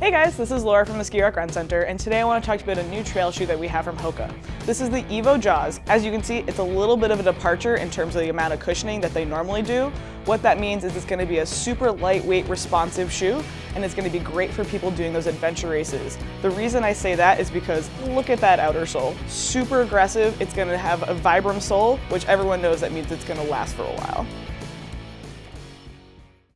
Hey guys, this is Laura from the Ski Rock Run Center, and today I want to talk to you about a new trail shoe that we have from Hoka. This is the Evo Jawz. As you can see, it's a little bit of a departure in terms of the amount of cushioning that they normally do. What that means is it's going to be a super lightweight, responsive shoe, and it's going to be great for people doing those adventure races. The reason I say that is because look at that outer sole. Super aggressive, it's going to have a Vibram sole, which everyone knows that means it's going to last for a while.